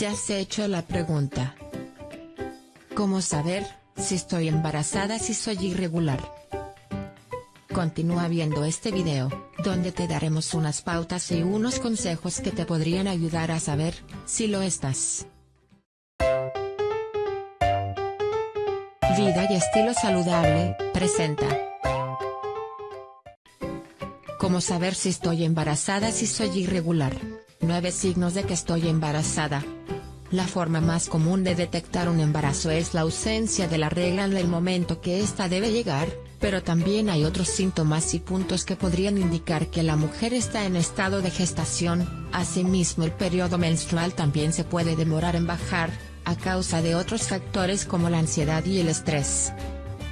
¿Te has hecho la pregunta? ¿Cómo saber si estoy embarazada si soy irregular? Continúa viendo este video, donde te daremos unas pautas y unos consejos que te podrían ayudar a saber si lo estás. Vida y estilo saludable, presenta. ¿Cómo saber si estoy embarazada si soy irregular? 9 signos de que estoy embarazada. La forma más común de detectar un embarazo es la ausencia de la regla en el momento que ésta debe llegar, pero también hay otros síntomas y puntos que podrían indicar que la mujer está en estado de gestación, asimismo el periodo menstrual también se puede demorar en bajar, a causa de otros factores como la ansiedad y el estrés.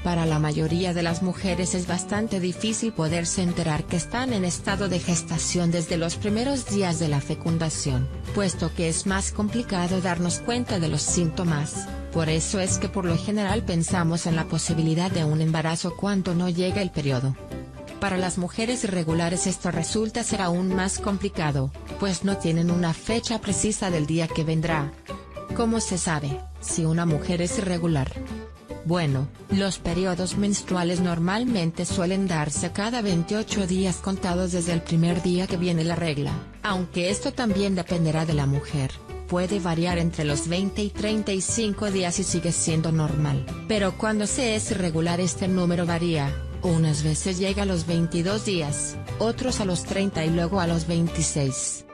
Para la mayoría de las mujeres es bastante difícil poderse enterar que están en estado de gestación desde los primeros días de la fecundación, puesto que es más complicado darnos cuenta de los síntomas, por eso es que por lo general pensamos en la posibilidad de un embarazo cuando no llega el periodo. Para las mujeres irregulares esto resulta ser aún más complicado, pues no tienen una fecha precisa del día que vendrá. ¿Cómo se sabe, si una mujer es irregular? Bueno, los periodos menstruales normalmente suelen darse cada 28 días contados desde el primer día que viene la regla, aunque esto también dependerá de la mujer, puede variar entre los 20 y 35 días y sigue siendo normal, pero cuando se es irregular este número varía, unas veces llega a los 22 días, otros a los 30 y luego a los 26.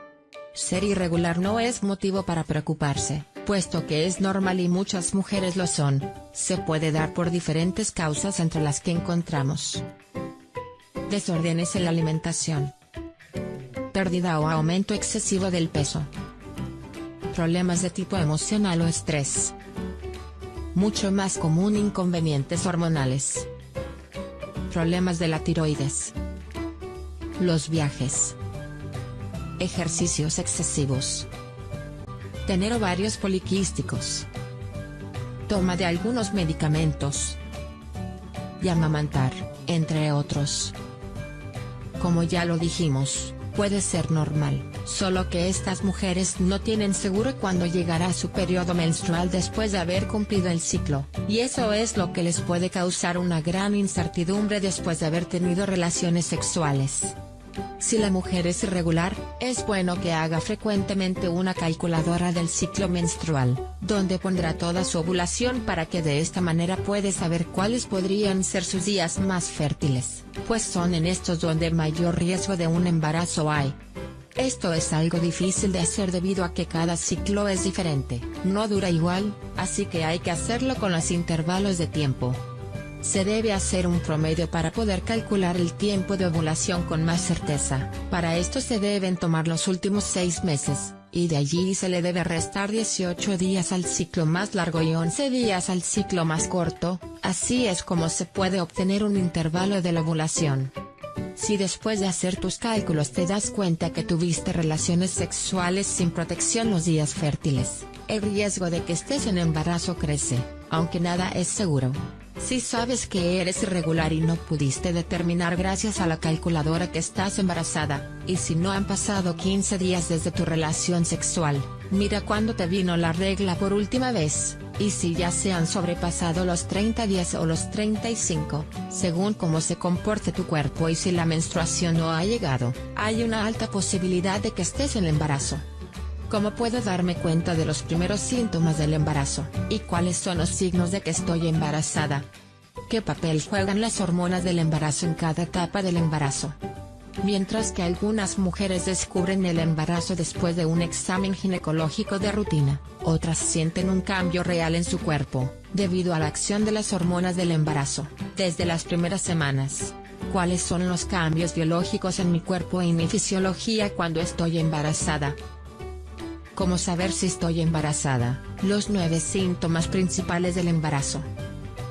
Ser irregular no es motivo para preocuparse puesto que es normal y muchas mujeres lo son, se puede dar por diferentes causas entre las que encontramos. Desórdenes en la alimentación. Pérdida o aumento excesivo del peso. Problemas de tipo emocional o estrés. Mucho más común inconvenientes hormonales. Problemas de la tiroides. Los viajes. Ejercicios excesivos. Tener ovarios poliquísticos. Toma de algunos medicamentos. Y amamantar, entre otros. Como ya lo dijimos, puede ser normal, solo que estas mujeres no tienen seguro cuándo llegará su periodo menstrual después de haber cumplido el ciclo, y eso es lo que les puede causar una gran incertidumbre después de haber tenido relaciones sexuales. Si la mujer es irregular, es bueno que haga frecuentemente una calculadora del ciclo menstrual, donde pondrá toda su ovulación para que de esta manera puede saber cuáles podrían ser sus días más fértiles, pues son en estos donde mayor riesgo de un embarazo hay. Esto es algo difícil de hacer debido a que cada ciclo es diferente, no dura igual, así que hay que hacerlo con los intervalos de tiempo. Se debe hacer un promedio para poder calcular el tiempo de ovulación con más certeza. Para esto se deben tomar los últimos 6 meses, y de allí se le debe restar 18 días al ciclo más largo y 11 días al ciclo más corto, así es como se puede obtener un intervalo de la ovulación. Si después de hacer tus cálculos te das cuenta que tuviste relaciones sexuales sin protección los días fértiles, el riesgo de que estés en embarazo crece, aunque nada es seguro. Si sabes que eres irregular y no pudiste determinar gracias a la calculadora que estás embarazada, y si no han pasado 15 días desde tu relación sexual, mira cuándo te vino la regla por última vez, y si ya se han sobrepasado los 30 días o los 35, según cómo se comporte tu cuerpo y si la menstruación no ha llegado, hay una alta posibilidad de que estés en embarazo. ¿Cómo puedo darme cuenta de los primeros síntomas del embarazo? ¿Y cuáles son los signos de que estoy embarazada? ¿Qué papel juegan las hormonas del embarazo en cada etapa del embarazo? Mientras que algunas mujeres descubren el embarazo después de un examen ginecológico de rutina, otras sienten un cambio real en su cuerpo, debido a la acción de las hormonas del embarazo, desde las primeras semanas. ¿Cuáles son los cambios biológicos en mi cuerpo y mi fisiología cuando estoy embarazada? ¿Cómo saber si estoy embarazada? Los nueve síntomas principales del embarazo.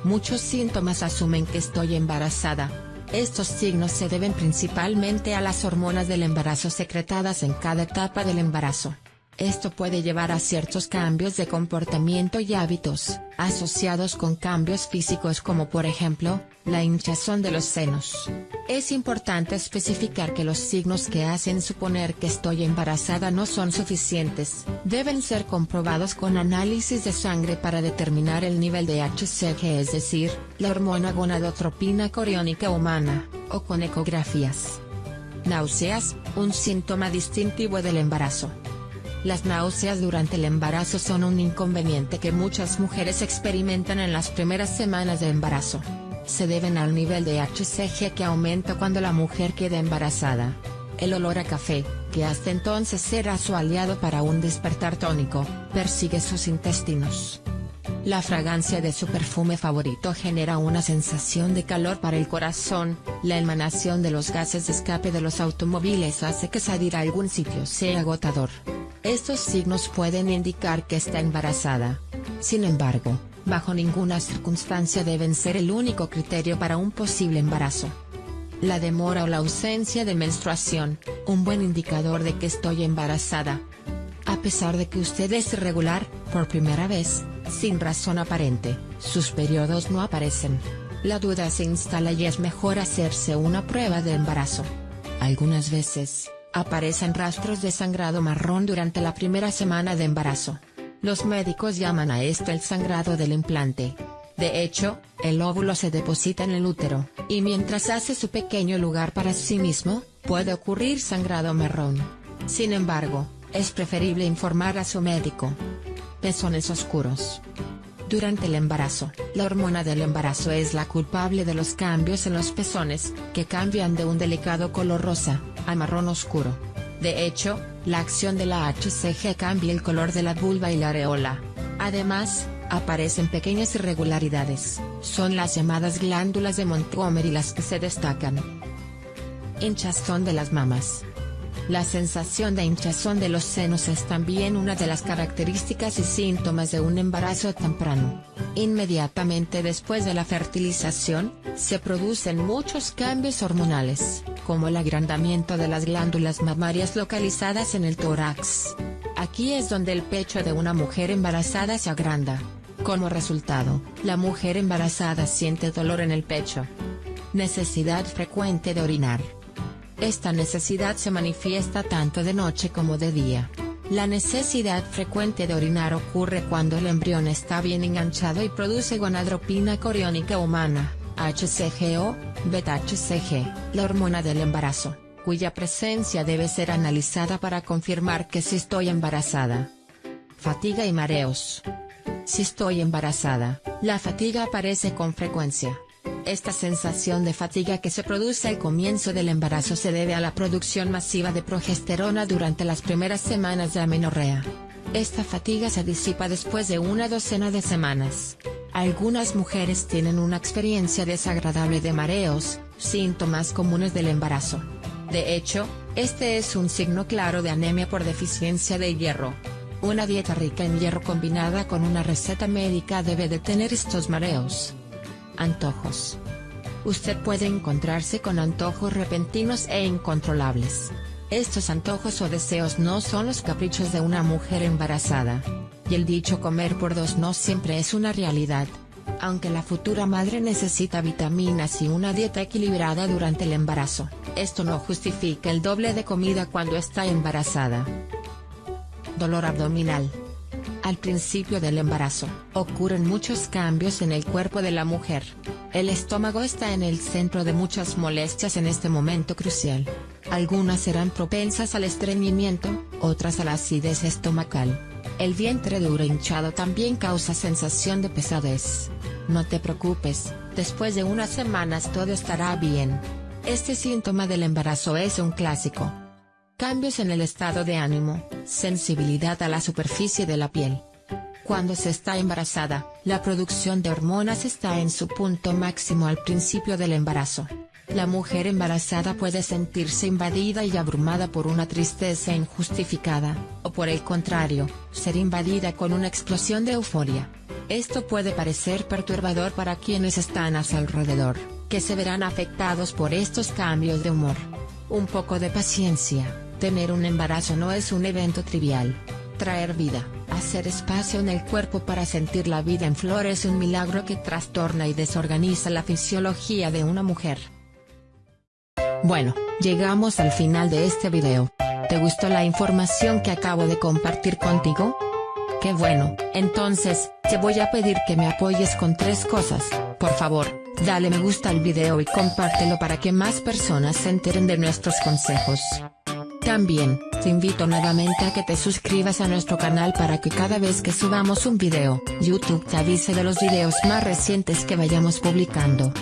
Muchos síntomas asumen que estoy embarazada. Estos signos se deben principalmente a las hormonas del embarazo secretadas en cada etapa del embarazo. Esto puede llevar a ciertos cambios de comportamiento y hábitos, asociados con cambios físicos como por ejemplo, la hinchazón de los senos. Es importante especificar que los signos que hacen suponer que estoy embarazada no son suficientes. Deben ser comprobados con análisis de sangre para determinar el nivel de HCG es decir, la hormona gonadotropina coriónica humana, o con ecografías. Náuseas, un síntoma distintivo del embarazo. Las náuseas durante el embarazo son un inconveniente que muchas mujeres experimentan en las primeras semanas de embarazo. Se deben al nivel de HCG que aumenta cuando la mujer queda embarazada. El olor a café, que hasta entonces era su aliado para un despertar tónico, persigue sus intestinos. La fragancia de su perfume favorito genera una sensación de calor para el corazón, la emanación de los gases de escape de los automóviles hace que salir a algún sitio sea agotador. Estos signos pueden indicar que está embarazada. Sin embargo, bajo ninguna circunstancia deben ser el único criterio para un posible embarazo. La demora o la ausencia de menstruación, un buen indicador de que estoy embarazada. A pesar de que usted es irregular, por primera vez, sin razón aparente, sus periodos no aparecen. La duda se instala y es mejor hacerse una prueba de embarazo. Algunas veces, Aparecen rastros de sangrado marrón durante la primera semana de embarazo. Los médicos llaman a esto el sangrado del implante. De hecho, el óvulo se deposita en el útero, y mientras hace su pequeño lugar para sí mismo, puede ocurrir sangrado marrón. Sin embargo, es preferible informar a su médico. Pezones oscuros. Durante el embarazo, la hormona del embarazo es la culpable de los cambios en los pezones, que cambian de un delicado color rosa, a marrón oscuro. De hecho, la acción de la HCG cambia el color de la vulva y la areola. Además, aparecen pequeñas irregularidades, son las llamadas glándulas de Montgomery las que se destacan. Hinchazón de las mamas. La sensación de hinchazón de los senos es también una de las características y síntomas de un embarazo temprano. Inmediatamente después de la fertilización, se producen muchos cambios hormonales, como el agrandamiento de las glándulas mamarias localizadas en el tórax. Aquí es donde el pecho de una mujer embarazada se agranda. Como resultado, la mujer embarazada siente dolor en el pecho. Necesidad frecuente de orinar. Esta necesidad se manifiesta tanto de noche como de día. La necesidad frecuente de orinar ocurre cuando el embrión está bien enganchado y produce gonadropina coriónica humana, HCG o beta-HCG, la hormona del embarazo, cuya presencia debe ser analizada para confirmar que si estoy embarazada. Fatiga y mareos. Si estoy embarazada, la fatiga aparece con frecuencia. Esta sensación de fatiga que se produce al comienzo del embarazo se debe a la producción masiva de progesterona durante las primeras semanas de amenorrea. Esta fatiga se disipa después de una docena de semanas. Algunas mujeres tienen una experiencia desagradable de mareos, síntomas comunes del embarazo. De hecho, este es un signo claro de anemia por deficiencia de hierro. Una dieta rica en hierro combinada con una receta médica debe detener estos mareos. Antojos. Usted puede encontrarse con antojos repentinos e incontrolables. Estos antojos o deseos no son los caprichos de una mujer embarazada. El dicho comer por dos no siempre es una realidad. Aunque la futura madre necesita vitaminas y una dieta equilibrada durante el embarazo, esto no justifica el doble de comida cuando está embarazada. Dolor abdominal. Al principio del embarazo, ocurren muchos cambios en el cuerpo de la mujer. El estómago está en el centro de muchas molestias en este momento crucial. Algunas serán propensas al estreñimiento, otras a la acidez estomacal. El vientre duro hinchado también causa sensación de pesadez. No te preocupes, después de unas semanas todo estará bien. Este síntoma del embarazo es un clásico, Cambios en el estado de ánimo, sensibilidad a la superficie de la piel. Cuando se está embarazada, la producción de hormonas está en su punto máximo al principio del embarazo. La mujer embarazada puede sentirse invadida y abrumada por una tristeza injustificada, o por el contrario, ser invadida con una explosión de euforia. Esto puede parecer perturbador para quienes están a su alrededor, que se verán afectados por estos cambios de humor. Un poco de paciencia Tener un embarazo no es un evento trivial. traer vida, hacer espacio en el cuerpo para sentir la vida en flor es un milagro que trastorna y desorganiza la fisiología de una mujer. Bueno, llegamos al final de este video. ¿Te gustó la información que acabo de compartir contigo? Qué bueno, entonces, te voy a pedir que me apoyes con tres cosas, por favor, dale me gusta al video y compártelo para que más personas se enteren de nuestros consejos. También, te invito nuevamente a que te suscribas a nuestro canal para que cada vez que subamos un video, YouTube te avise de los videos más recientes que vayamos publicando.